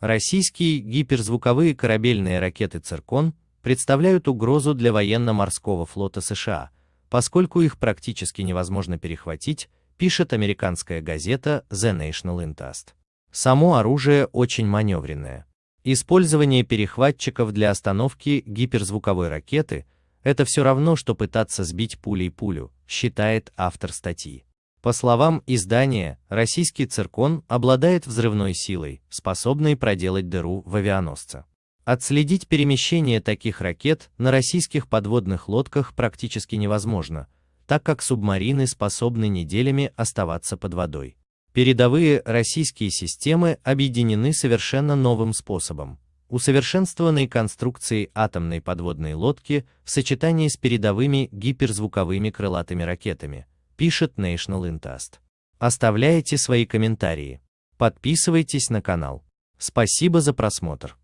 Российские гиперзвуковые корабельные ракеты «Циркон» представляют угрозу для военно-морского флота США, поскольку их практически невозможно перехватить, пишет американская газета The National Interest. Само оружие очень маневренное. Использование перехватчиков для остановки гиперзвуковой ракеты – это все равно, что пытаться сбить пулей пулю, считает автор статьи. По словам издания, российский циркон обладает взрывной силой, способной проделать дыру в авианосце. Отследить перемещение таких ракет на российских подводных лодках практически невозможно, так как субмарины способны неделями оставаться под водой. Передовые российские системы объединены совершенно новым способом. Усовершенствованной конструкцией атомной подводной лодки в сочетании с передовыми гиперзвуковыми крылатыми ракетами, пишет National Intast. Оставляйте свои комментарии. Подписывайтесь на канал. Спасибо за просмотр.